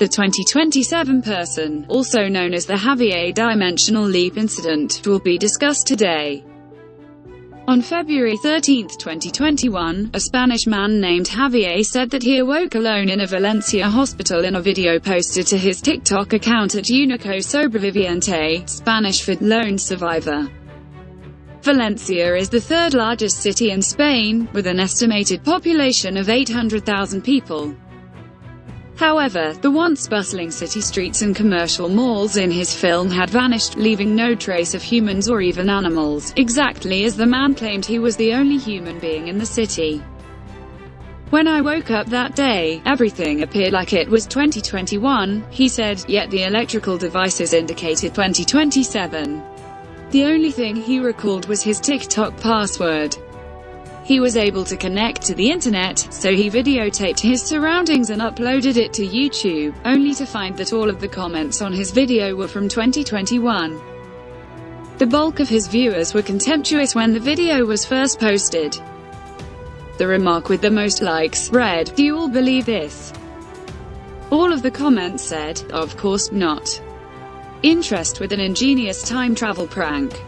The 2027 person, also known as the Javier Dimensional Leap Incident, will be discussed today. On February 13, 2021, a Spanish man named Javier said that he awoke alone in a Valencia hospital in a video posted to his TikTok account at Unico Sobreviviente, Spanish for lone survivor. Valencia is the third largest city in Spain, with an estimated population of 800,000 people. However, the once bustling city streets and commercial malls in his film had vanished, leaving no trace of humans or even animals, exactly as the man claimed he was the only human being in the city. When I woke up that day, everything appeared like it was 2021, he said, yet the electrical devices indicated 2027. The only thing he recalled was his TikTok password. He was able to connect to the internet, so he videotaped his surroundings and uploaded it to YouTube, only to find that all of the comments on his video were from 2021. The bulk of his viewers were contemptuous when the video was first posted. The remark with the most likes read, Do you all believe this? All of the comments said, Of course not. Interest with an ingenious time travel prank.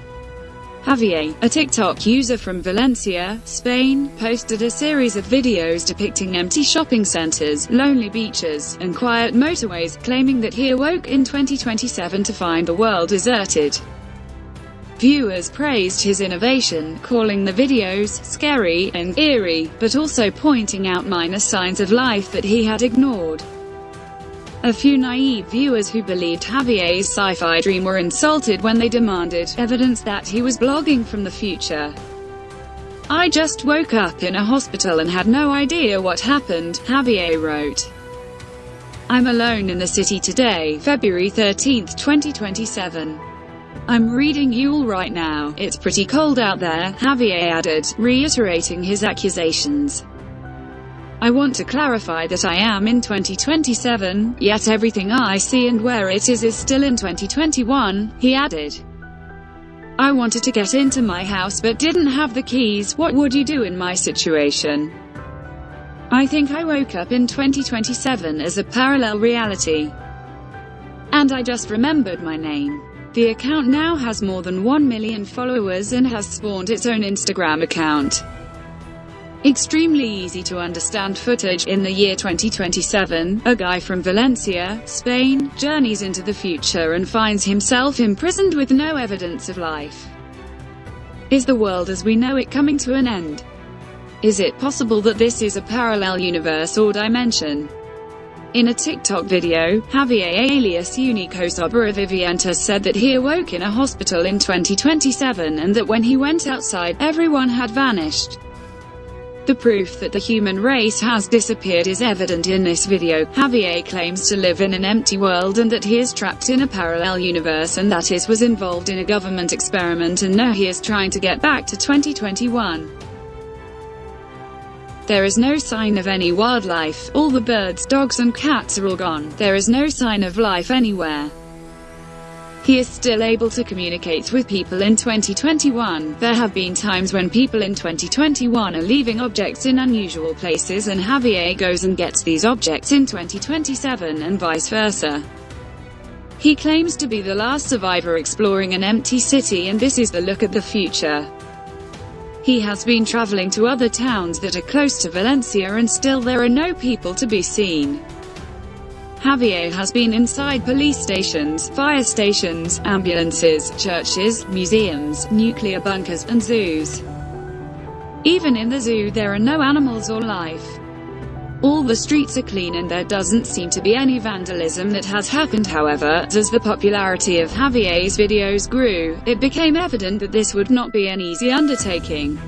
Javier, a TikTok user from Valencia, Spain, posted a series of videos depicting empty shopping centers, lonely beaches, and quiet motorways, claiming that he awoke in 2027 to find the world deserted. Viewers praised his innovation, calling the videos scary and eerie, but also pointing out minor signs of life that he had ignored. A few naive viewers who believed Javier's sci-fi dream were insulted when they demanded evidence that he was blogging from the future. I just woke up in a hospital and had no idea what happened, Javier wrote. I'm alone in the city today, February 13, 2027. I'm reading you all right now, it's pretty cold out there, Javier added, reiterating his accusations. I want to clarify that I am in 2027, yet everything I see and where it is is still in 2021, he added. I wanted to get into my house but didn't have the keys, what would you do in my situation? I think I woke up in 2027 as a parallel reality. And I just remembered my name. The account now has more than 1 million followers and has spawned its own Instagram account. Extremely easy to understand footage. In the year 2027, a guy from Valencia, Spain, journeys into the future and finds himself imprisoned with no evidence of life. Is the world as we know it coming to an end? Is it possible that this is a parallel universe or dimension? In a TikTok video, Javier alias Unico Sobreviviente said that he awoke in a hospital in 2027 and that when he went outside, everyone had vanished. The proof that the human race has disappeared is evident in this video. Javier claims to live in an empty world and that he is trapped in a parallel universe and that is he was involved in a government experiment and now he is trying to get back to 2021. There is no sign of any wildlife, all the birds, dogs and cats are all gone, there is no sign of life anywhere. He is still able to communicate with people in 2021. There have been times when people in 2021 are leaving objects in unusual places and Javier goes and gets these objects in 2027 and vice versa. He claims to be the last survivor exploring an empty city and this is the look at the future. He has been traveling to other towns that are close to Valencia and still there are no people to be seen. Javier has been inside police stations, fire stations, ambulances, churches, museums, nuclear bunkers, and zoos. Even in the zoo there are no animals or life. All the streets are clean and there doesn't seem to be any vandalism that has happened however, as the popularity of Javier's videos grew, it became evident that this would not be an easy undertaking.